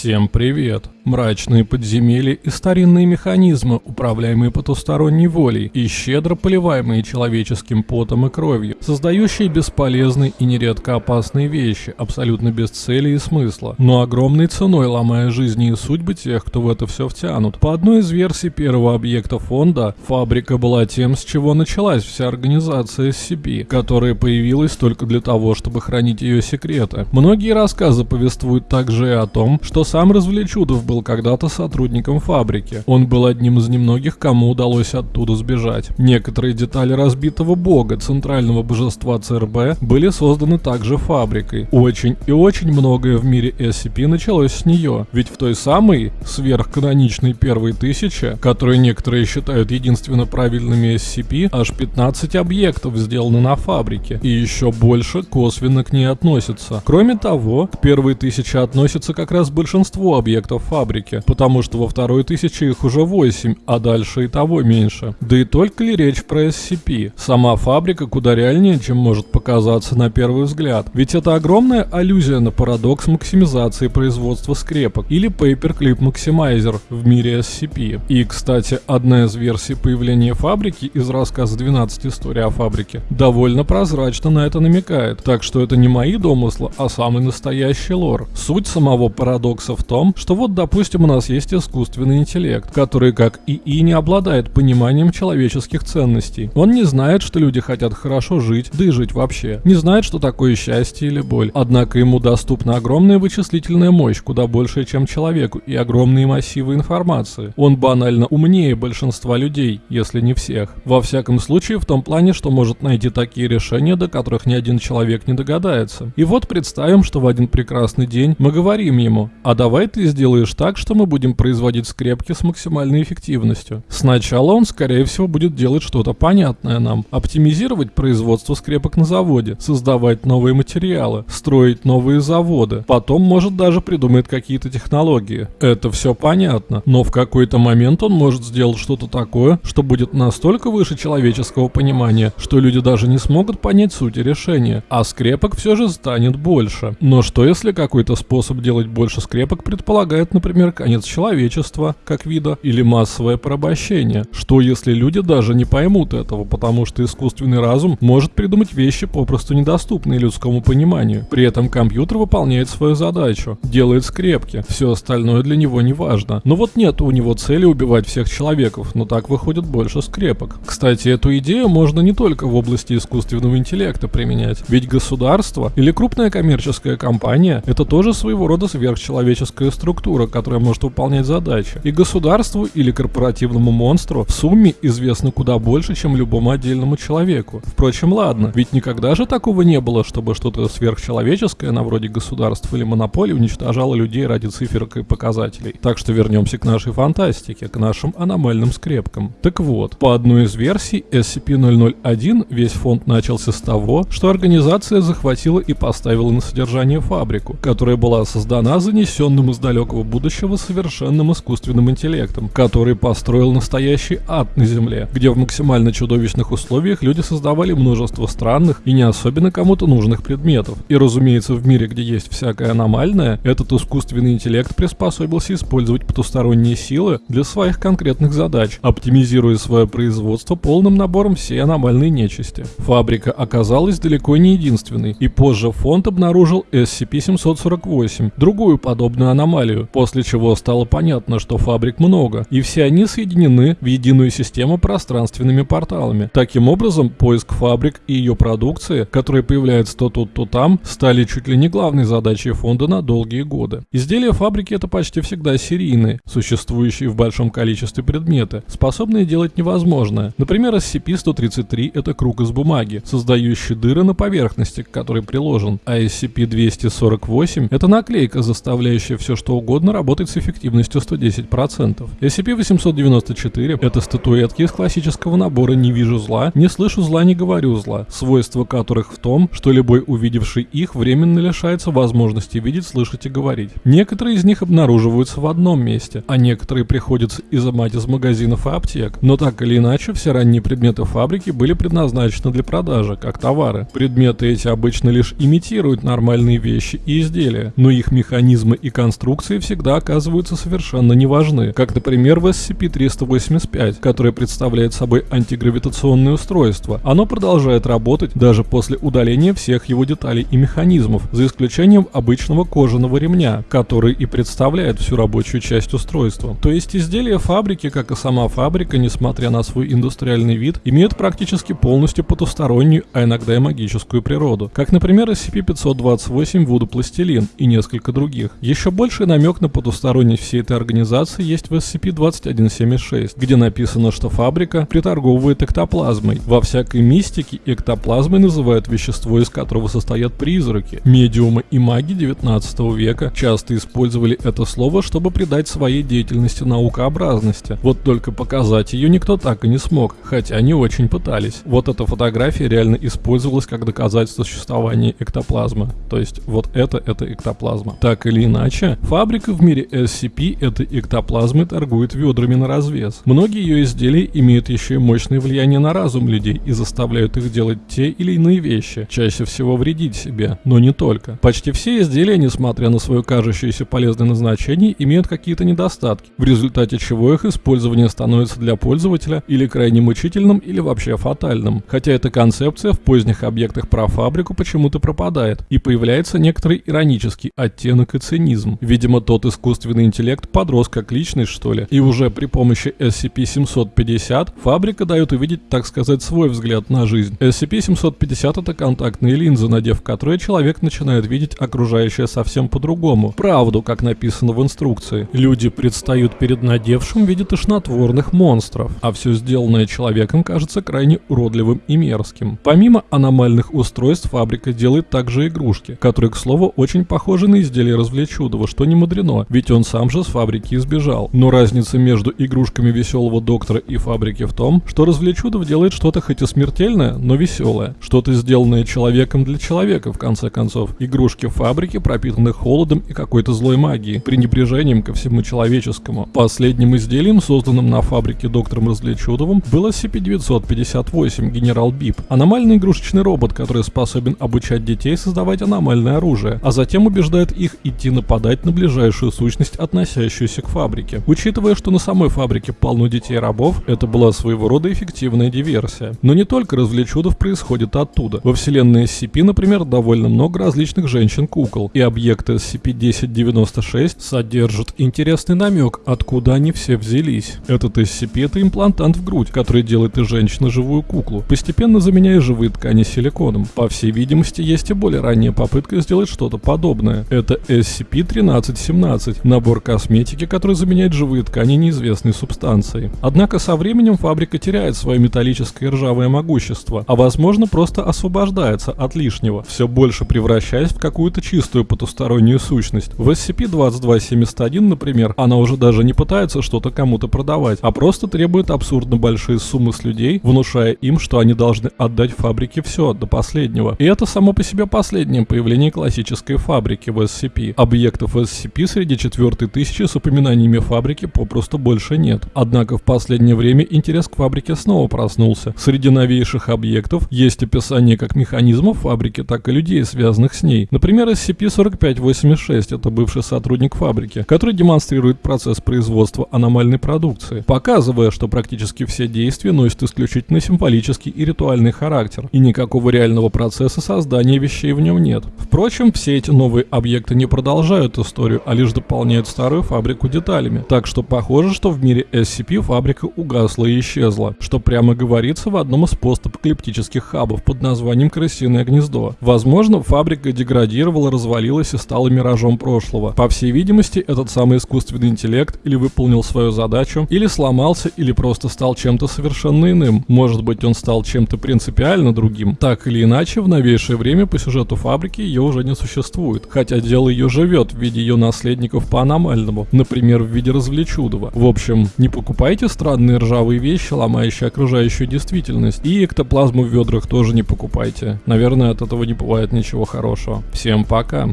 Всем привет! Мрачные подземелья и старинные механизмы, управляемые потусторонней волей и щедро поливаемые человеческим потом и кровью, создающие бесполезные и нередко опасные вещи, абсолютно без цели и смысла, но огромной ценой ломая жизни и судьбы тех, кто в это все втянут. По одной из версий первого объекта фонда, фабрика была тем, с чего началась вся организация SCP, которая появилась только для того, чтобы хранить ее секреты. Многие рассказы повествуют также и о том, что сам Развлечудов был когда-то сотрудником фабрики. Он был одним из немногих, кому удалось оттуда сбежать. Некоторые детали разбитого бога, центрального божества ЦРБ, были созданы также фабрикой. Очень и очень многое в мире SCP началось с нее. Ведь в той самой сверхканоничной первой тысяче, которую некоторые считают единственно правильными SCP, аж 15 объектов сделаны на фабрике. И еще больше косвенно к ней относятся. Кроме того, к первой тысяче относится как раз большинство объектов фабрики фабрике, потому что во второй тысяче их уже 8, а дальше и того меньше. Да и только ли речь про SCP? Сама фабрика куда реальнее, чем может показаться на первый взгляд. Ведь это огромная аллюзия на парадокс максимизации производства скрепок или Paperclip Maximizer в мире SCP. И, кстати, одна из версий появления фабрики из рассказа 12 историй о фабрике довольно прозрачно на это намекает, так что это не мои домыслы, а самый настоящий лор. Суть самого парадокса в том, что вот, допустим, Допустим, у нас есть искусственный интеллект, который, как ИИ, не обладает пониманием человеческих ценностей. Он не знает, что люди хотят хорошо жить, да и жить вообще. Не знает, что такое счастье или боль. Однако ему доступна огромная вычислительная мощь, куда большая, чем человеку, и огромные массивы информации. Он банально умнее большинства людей, если не всех. Во всяком случае, в том плане, что может найти такие решения, до которых ни один человек не догадается. И вот представим, что в один прекрасный день мы говорим ему, а давай ты сделаешь так, что мы будем производить скрепки с максимальной эффективностью. Сначала он, скорее всего, будет делать что-то понятное нам, оптимизировать производство скрепок на заводе, создавать новые материалы, строить новые заводы, потом может даже придумать какие-то технологии. Это все понятно, но в какой-то момент он может сделать что-то такое, что будет настолько выше человеческого понимания, что люди даже не смогут понять суть решения, а скрепок все же станет больше. Но что если какой-то способ делать больше скрепок предполагает, например, например, конец человечества как вида или массовое порабощение. Что если люди даже не поймут этого, потому что искусственный разум может придумать вещи попросту недоступные людскому пониманию. При этом компьютер выполняет свою задачу, делает скрепки, все остальное для него не важно. Но вот нет у него цели убивать всех человеков, но так выходит больше скрепок. Кстати, эту идею можно не только в области искусственного интеллекта применять, ведь государство или крупная коммерческая компания это тоже своего рода сверхчеловеческая структура, которая может выполнять задачи. И государству или корпоративному монстру в сумме известно куда больше, чем любому отдельному человеку. Впрочем, ладно, ведь никогда же такого не было, чтобы что-то сверхчеловеческое, на вроде государств или монополий, уничтожало людей ради циферок и показателей. Так что вернемся к нашей фантастике, к нашим аномальным скрепкам. Так вот, по одной из версий SCP-001 весь фонд начался с того, что организация захватила и поставила на содержание фабрику, которая была создана занесенным из далекого будущего будущего совершенным искусственным интеллектом, который построил настоящий ад на Земле, где в максимально чудовищных условиях люди создавали множество странных и не особенно кому-то нужных предметов. И разумеется, в мире, где есть всякое аномальное, этот искусственный интеллект приспособился использовать потусторонние силы для своих конкретных задач, оптимизируя свое производство полным набором всей аномальной нечисти. Фабрика оказалась далеко не единственной, и позже фонд обнаружил SCP-748, другую подобную аномалию, после после чего стало понятно, что фабрик много, и все они соединены в единую систему пространственными порталами. Таким образом, поиск фабрик и ее продукции, которые появляются то тут, то там, стали чуть ли не главной задачей фонда на долгие годы. Изделия фабрики это почти всегда серийные, существующие в большом количестве предметы, способные делать невозможное. Например, SCP-133 это круг из бумаги, создающий дыры на поверхности, к которой приложен, а SCP-248 это наклейка, заставляющая все что угодно работать работает с эффективностью 110%. SCP-894 — это статуэтки из классического набора «Не вижу зла», «Не слышу зла, не говорю зла», свойства которых в том, что любой увидевший их временно лишается возможности видеть, слышать и говорить. Некоторые из них обнаруживаются в одном месте, а некоторые приходится изымать из магазинов и аптек. Но так или иначе, все ранние предметы фабрики были предназначены для продажи, как товары. Предметы эти обычно лишь имитируют нормальные вещи и изделия, но их механизмы и конструкции всегда иногда оказываются совершенно неважны, как, например, в SCP-385, которое представляет собой антигравитационное устройство. Оно продолжает работать даже после удаления всех его деталей и механизмов, за исключением обычного кожаного ремня, который и представляет всю рабочую часть устройства. То есть изделия фабрики, как и сама фабрика, несмотря на свой индустриальный вид, имеют практически полностью потустороннюю, а иногда и магическую природу, как, например, SCP-528 Вуду Пластилин и несколько других. Еще больший намек на потусторонность всей этой организации есть в SCP-2176, где написано, что фабрика приторговывает эктоплазмой. Во всякой мистике эктоплазмой называют вещество, из которого состоят призраки. Медиумы и маги 19 века часто использовали это слово, чтобы придать своей деятельности наукообразности. Вот только показать ее никто так и не смог, хотя не очень пытались. Вот эта фотография реально использовалась как доказательство существования эктоплазмы. То есть вот это это эктоплазма. Так или иначе, фабрика в мире SCP этой эктоплазмы торгует ведрами на развес. Многие ее изделия имеют еще и мощное влияние на разум людей и заставляют их делать те или иные вещи, чаще всего вредить себе, но не только. Почти все изделия, несмотря на свое кажущееся полезное назначение, имеют какие-то недостатки, в результате чего их использование становится для пользователя или крайне мучительным, или вообще фатальным. Хотя эта концепция в поздних объектах про фабрику почему-то пропадает, и появляется некоторый иронический оттенок и цинизм. Видимо, тот искусственный интеллект подрос как личность, что ли, и уже при помощи SCP-750 фабрика дает увидеть, так сказать, свой взгляд на жизнь. SCP-750 это контактные линзы, надев которые человек начинает видеть окружающее совсем по-другому. Правду, как написано в инструкции. Люди предстают перед надевшим в виде тошнотворных монстров, а все сделанное человеком кажется крайне уродливым и мерзким. Помимо аномальных устройств, фабрика делает также игрушки, которые, к слову, очень похожи на изделия развлечудова, что не мудрено, ведь он сам же с фабрики избежал. Но разница между игрушками веселого доктора и фабрики в том, что развлечудов делает что-то хоть и смертельное, но веселое. Что-то сделанное человеком для человека, в конце концов. Игрушки фабрики пропитаны холодом и какой-то злой магией, пренебрежением ко всему человеческому. Последним изделием, созданным на фабрике доктором Развлечудовым, был SCP-958 Генерал Бип. Аномальный игрушечный робот, который способен обучать детей создавать аномальное оружие, а затем убеждает их идти нападать на ближайшую сущность, относящуюся к фабрике. Учитывая, что на самой фабрике полно детей рабов, это была своего рода эффективная диверсия. Но не только развлечудов происходит оттуда. Во вселенной SCP, например, довольно много различных женщин-кукол, и объекты SCP-1096 содержат интересный намек, откуда они все взялись. Этот SCP это имплантант в грудь, который делает из женщины живую куклу, постепенно заменяя живые ткани силиконом. По всей видимости, есть и более ранняя попытка сделать что-то подобное. Это SCP-1317, набор косметики, который заменяет живые ткани неизвестной субстанцией. Однако со временем фабрика теряет свое металлическое ржавое могущество, а возможно просто освобождается от лишнего, все больше превращаясь в какую-то чистую потустороннюю сущность. В SCP-2271, например, она уже даже не пытается что-то кому-то продавать, а просто требует абсурдно большие суммы с людей, внушая им, что они должны отдать фабрике все, до последнего. И это само по себе последнее появление классической фабрики в SCP. Объектов SCP среди четвертой тысячи с упоминаниями фабрики попросту больше нет. Однако в последнее время интерес к фабрике снова проснулся. Среди новейших объектов есть описание как механизмов фабрики, так и людей, связанных с ней. Например, SCP-4586 это бывший сотрудник фабрики, который демонстрирует процесс производства аномальной продукции, показывая, что практически все действия носят исключительно символический и ритуальный характер, и никакого реального процесса создания вещей в нем нет. Впрочем, все эти новые объекты не продолжают историю, а лишь дополняют старую фабрику деталями. Так что похоже, что в мире SCP фабрика угасла и исчезла, что прямо говорится в одном из постапокалиптических хабов под названием «Крысиное гнездо». Возможно, фабрика деградировала, развалилась и стала миражом прошлого. По всей видимости, этот самый искусственный интеллект или выполнил свою задачу, или сломался, или просто стал чем-то совершенно иным. Может быть, он стал чем-то принципиально другим. Так или иначе, в новейшее время по сюжету фабрики ее уже не существует, хотя дело ее живет в виде ее наследников по аномальному, например, в виде развлечудова. В общем, не покупайте странные ржавые вещи, ломающие окружающую действительность, и эктоплазму в ведрах тоже не покупайте. Наверное, от этого не бывает ничего хорошего. Всем пока!